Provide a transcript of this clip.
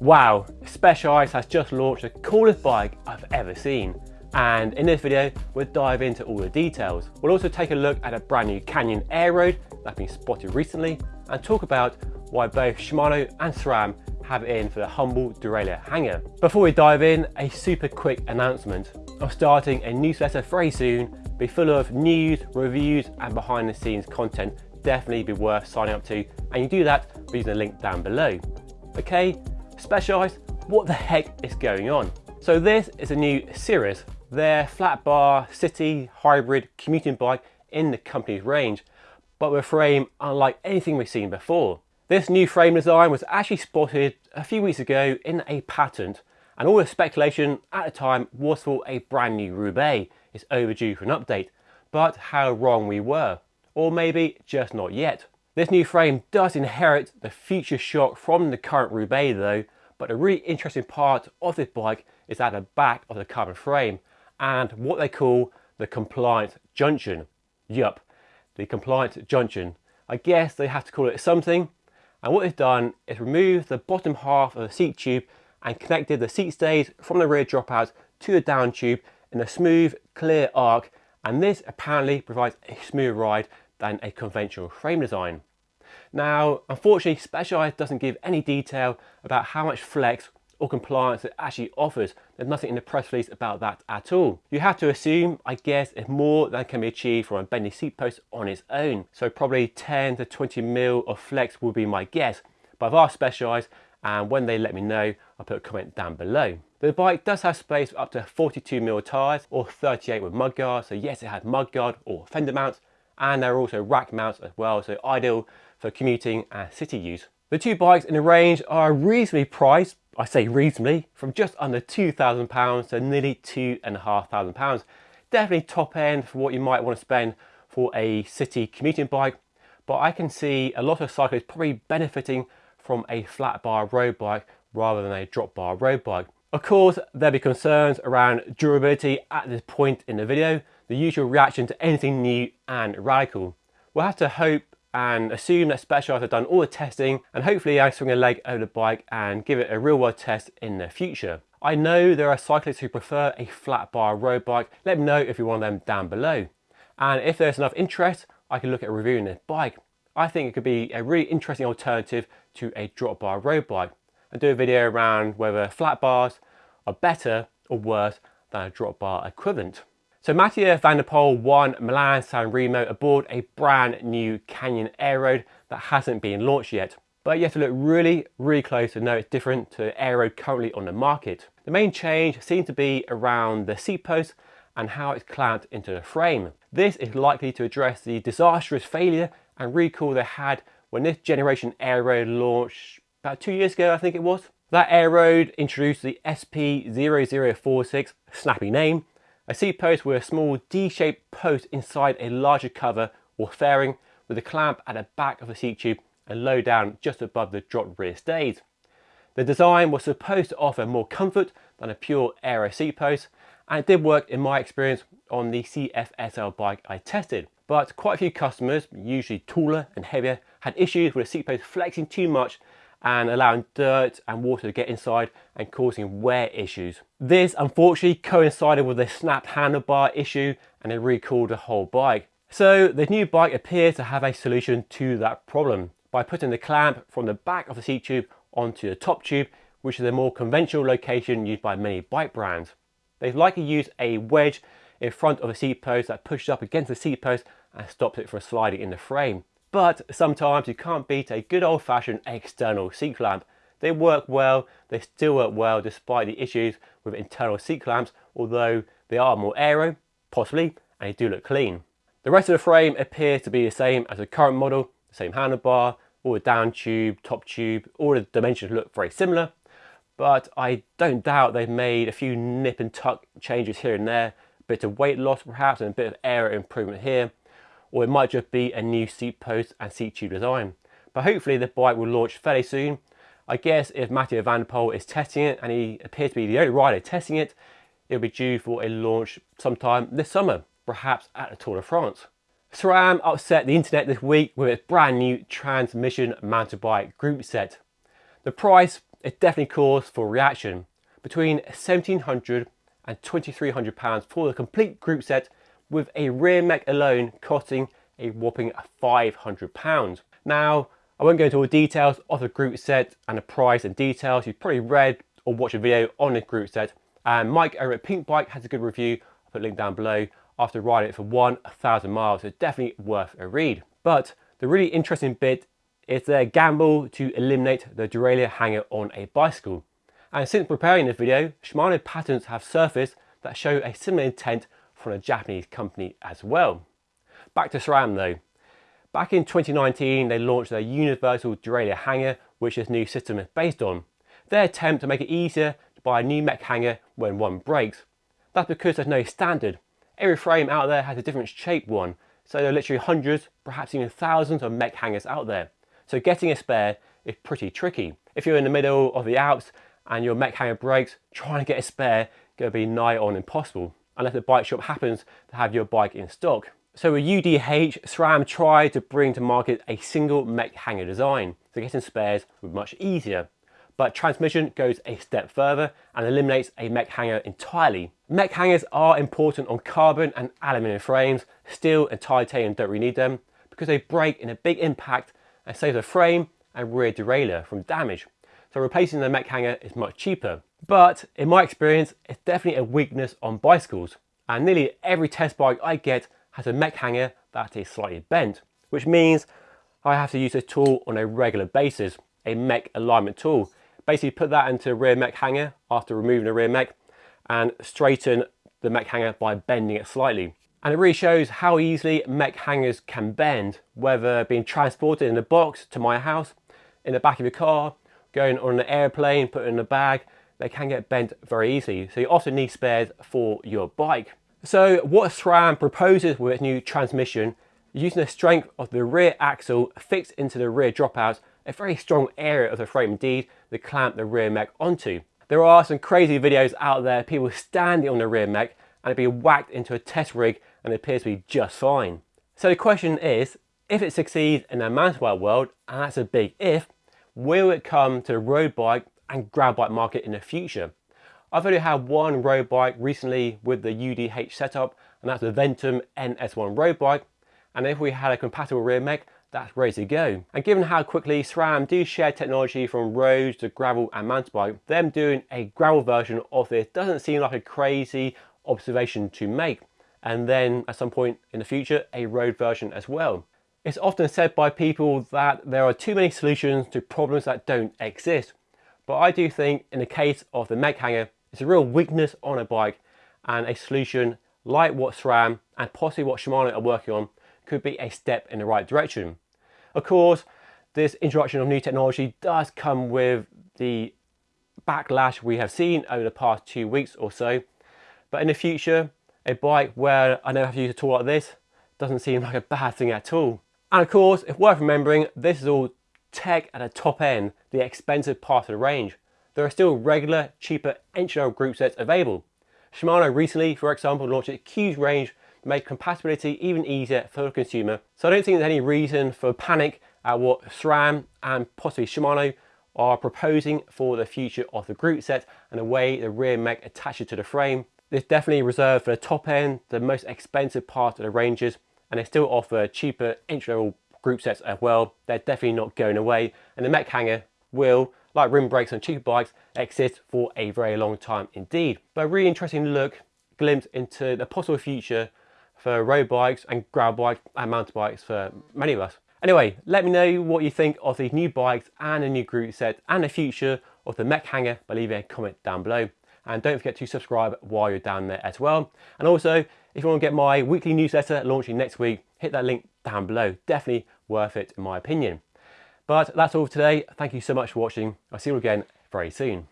Wow, Special Specialized has just launched the coolest bike I've ever seen. And in this video, we'll dive into all the details. We'll also take a look at a brand new Canyon Aeroad that's been spotted recently and talk about why both Shimano and SRAM have it in for the humble derailleur hanger. Before we dive in, a super quick announcement. I'm starting a newsletter very soon, be full of news, reviews and behind the scenes content. Definitely be worth signing up to and you do that by using the link down below. Okay, Specialized, what the heck is going on? So this is a new Sirrus, their flat bar city hybrid commuting bike in the company's range, but with a frame unlike anything we've seen before. This new frame design was actually spotted a few weeks ago in a patent and all the speculation at the time was for a brand new Roubaix is overdue for an update, but how wrong we were, or maybe just not yet. This new frame does inherit the future shock from the current Roubaix though, but a really interesting part of this bike is at the back of the carbon frame and what they call the compliant junction. Yup, the compliant junction. I guess they have to call it something. And what they've done is remove the bottom half of the seat tube and connected the seat stays from the rear dropout to the down tube in a smooth, clear arc. And this apparently provides a smoother ride than a conventional frame design. Now, unfortunately, Specialized doesn't give any detail about how much flex or compliance it actually offers. There's nothing in the press release about that at all. You have to assume, I guess, if more than can be achieved from a bendy seat post on its own. So probably 10 to 20 mil of flex would be my guess. But I've asked Specialized and when they let me know, I'll put a comment down below. The bike does have space for up to 42 mil tyres or 38 with mudguard. So yes, it has mudguard or fender mounts and there are also rack mounts as well. So ideal for commuting and city use. The two bikes in the range are reasonably priced, I say reasonably, from just under £2,000 to nearly £2,500. Definitely top end for what you might want to spend for a city commuting bike, but I can see a lot of cyclists probably benefiting from a flat bar road bike rather than a drop bar road bike. Of course, there'll be concerns around durability at this point in the video, the usual reaction to anything new and radical. We'll have to hope and assume that Specialized have done all the testing and hopefully I swing a leg over the bike and give it a real world test in the future. I know there are cyclists who prefer a flat bar road bike. Let me know if you're one of them down below. And if there's enough interest, I can look at reviewing this bike. I think it could be a really interesting alternative to a drop bar road bike and do a video around whether flat bars are better or worse than a drop bar equivalent. So Mathieu van der Poel won Milan San Remo aboard a brand new Canyon Aeroad that hasn't been launched yet. But you have to look really, really close to know it's different to Air currently on the market. The main change seems to be around the seat post and how it's clamped into the frame. This is likely to address the disastrous failure and recall they had when this generation Aero launched about two years ago, I think it was. That Aero introduced the SP0046, snappy name, a seat post with a small D-shaped post inside a larger cover or fairing with a clamp at the back of the seat tube and low down just above the drop rear stays. The design was supposed to offer more comfort than a pure aero seat post and it did work in my experience on the CFSL bike I tested. But quite a few customers, usually taller and heavier, had issues with the seat post flexing too much and allowing dirt and water to get inside and causing wear issues. This unfortunately coincided with a snapped handlebar issue and it recalled the whole bike. So the new bike appears to have a solution to that problem by putting the clamp from the back of the seat tube onto the top tube, which is a more conventional location used by many bike brands. They've likely used a wedge in front of a seat post that pushes up against the seat post and stops it from sliding in the frame. But sometimes you can't beat a good old fashioned external seat clamp. They work well, they still work well despite the issues with internal seat clamps, although they are more aero, possibly, and they do look clean. The rest of the frame appears to be the same as the current model, the same handlebar, all the down tube, top tube, all the dimensions look very similar, but I don't doubt they've made a few nip and tuck changes here and there, a bit of weight loss perhaps and a bit of aero improvement here, or it might just be a new seat post and seat tube design. But hopefully the bike will launch fairly soon. I guess if Mathieu van Poel is testing it and he appears to be the only rider testing it, it'll be due for a launch sometime this summer, perhaps at the Tour de France. SRAM upset the internet this week with its brand new transmission mountain bike group set. The price it definitely calls for reaction. Between 1700 and 2300 pounds for the complete group set with a rear mech alone costing a whopping 500 pounds. Now, I won't go into all the details of the group set and the price and details. You've probably read or watched a video on the group set. And Mike over at Pinkbike has a good review. I'll put a link down below after riding it for 1,000 miles. So definitely worth a read. But the really interesting bit is their gamble to eliminate the derailleur hanger on a bicycle. And since preparing this video, Shimano patents have surfaced that show a similar intent from a Japanese company as well. Back to SRAM though. Back in 2019, they launched their universal derailleur hanger, which this new system is based on. Their attempt to make it easier to buy a new mech hanger when one breaks. That's because there's no standard. Every frame out there has a different shaped one, so there are literally hundreds, perhaps even thousands of mech hangers out there. So getting a spare is pretty tricky. If you're in the middle of the Alps and your mech hanger breaks, trying to get a spare going to be nigh on impossible, unless the bike shop happens to have your bike in stock. So with UDH, SRAM tried to bring to market a single mech hanger design, so getting spares was much easier. But transmission goes a step further and eliminates a mech hanger entirely. Mech hangers are important on carbon and aluminium frames, steel and titanium don't really need them because they break in a big impact and save the frame and rear derailleur from damage so replacing the mech hanger is much cheaper. But in my experience, it's definitely a weakness on bicycles. And nearly every test bike I get has a mech hanger that is slightly bent, which means I have to use a tool on a regular basis, a mech alignment tool. Basically put that into a rear mech hanger after removing the rear mech and straighten the mech hanger by bending it slightly. And it really shows how easily mech hangers can bend, whether being transported in a box to my house, in the back of your car, going on an airplane, put in a bag, they can get bent very easily. So you often need spares for your bike. So what SRAM proposes with its new transmission, using the strength of the rear axle fixed into the rear dropouts, a very strong area of the frame indeed, to clamp the rear mech onto. There are some crazy videos out there, people standing on the rear mech and it being whacked into a test rig and it appears to be just fine. So the question is, if it succeeds in the mountain bike world, and that's a big if, Will it come to the road bike and gravel bike market in the future? I've only had one road bike recently with the UDH setup and that's the Ventum NS1 road bike and if we had a compatible rear mech that's ready to go. And given how quickly SRAM do share technology from roads to gravel and mountain bike, them doing a gravel version of this doesn't seem like a crazy observation to make. And then at some point in the future, a road version as well. It's often said by people that there are too many solutions to problems that don't exist. But I do think in the case of the mech hanger, it's a real weakness on a bike and a solution like what SRAM and possibly what Shimano are working on could be a step in the right direction. Of course, this introduction of new technology does come with the backlash we have seen over the past two weeks or so. But in the future, a bike where I never have to use a tool like this doesn't seem like a bad thing at all. And of course, it's worth remembering, this is all tech at a top end, the expensive part of the range. There are still regular, cheaper entry-level group sets available. Shimano recently, for example, launched a huge range to make compatibility even easier for the consumer. So I don't think there's any reason for panic at what SRAM and possibly Shimano are proposing for the future of the group set and the way the rear mech attaches to the frame. This definitely reserved for the top end, the most expensive part of the ranges, and they still offer cheaper entry-level group sets as well. They're definitely not going away. And the mech hanger will, like rim brakes on cheaper bikes, exist for a very long time indeed. But a really interesting look, glimpse into the possible future for road bikes and gravel bikes and mountain bikes for many of us. Anyway, let me know what you think of these new bikes and the new group set and the future of the mech hanger by leaving a comment down below. And don't forget to subscribe while you're down there as well. And also, if you want to get my weekly newsletter launching next week, hit that link down below. Definitely worth it in my opinion. But that's all for today. Thank you so much for watching. I'll see you again very soon.